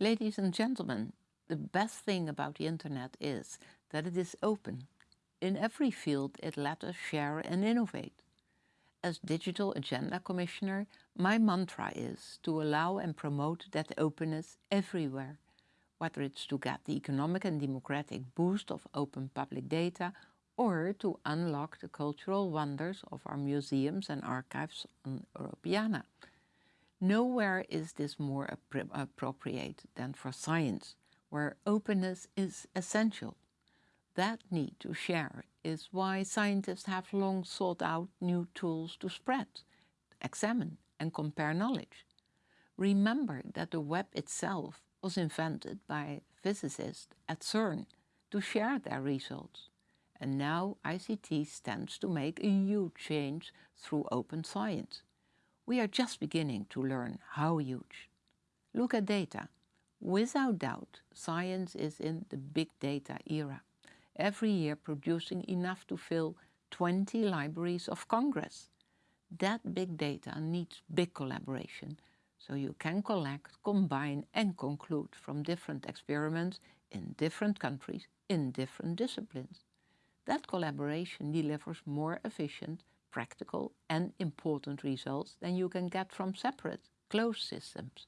Ladies and gentlemen, the best thing about the internet is that it is open. In every field it lets us share and innovate. As Digital Agenda Commissioner, my mantra is to allow and promote that openness everywhere, whether it's to get the economic and democratic boost of open public data or to unlock the cultural wonders of our museums and archives on Europeana. Nowhere is this more appropriate than for science, where openness is essential. That need to share is why scientists have long sought out new tools to spread, examine and compare knowledge. Remember that the web itself was invented by physicists at CERN to share their results. And now ICT stands to make a huge change through open science. We are just beginning to learn how huge. Look at data. Without doubt, science is in the big data era, every year producing enough to fill 20 libraries of Congress. That big data needs big collaboration, so you can collect, combine and conclude from different experiments in different countries in different disciplines. That collaboration delivers more efficient, practical and important results than you can get from separate, closed systems.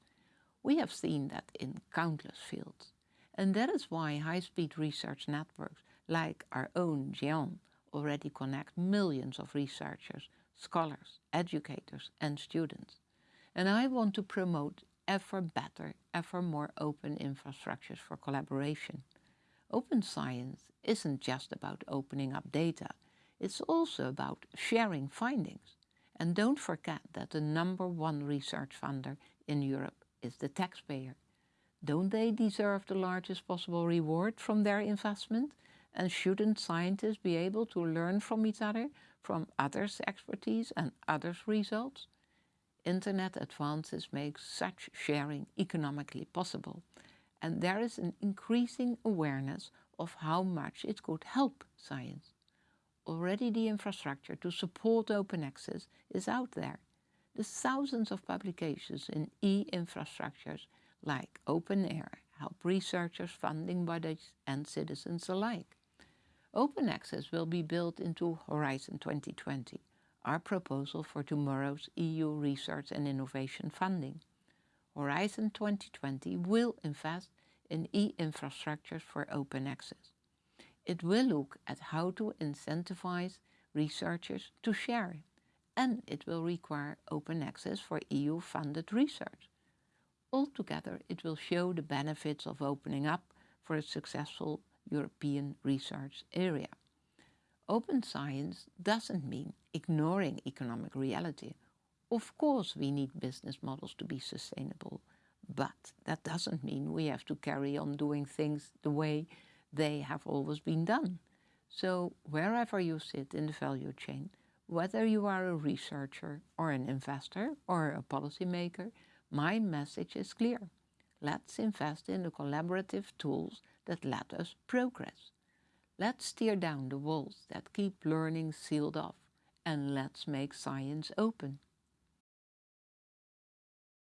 We have seen that in countless fields. And that is why high-speed research networks like our own GÉANT already connect millions of researchers, scholars, educators and students. And I want to promote ever better, ever more open infrastructures for collaboration. Open science isn't just about opening up data, it's also about sharing findings. And don't forget that the number one research funder in Europe is the taxpayer. Don't they deserve the largest possible reward from their investment? And shouldn't scientists be able to learn from each other, from others' expertise and others' results? Internet advances make such sharing economically possible. And there is an increasing awareness of how much it could help science already the infrastructure to support open access is out there. The thousands of publications in e-infrastructures like OpenAIRE help researchers, funding bodies and citizens alike. Open access will be built into Horizon 2020, our proposal for tomorrow's EU research and innovation funding. Horizon 2020 will invest in e-infrastructures for open access. It will look at how to incentivize researchers to share and it will require open access for EU-funded research. Altogether, it will show the benefits of opening up for a successful European research area. Open science doesn't mean ignoring economic reality. Of course we need business models to be sustainable, but that doesn't mean we have to carry on doing things the way they have always been done. So wherever you sit in the value chain, whether you are a researcher or an investor or a policymaker, my message is clear. Let's invest in the collaborative tools that let us progress. Let's tear down the walls that keep learning sealed off and let's make science open.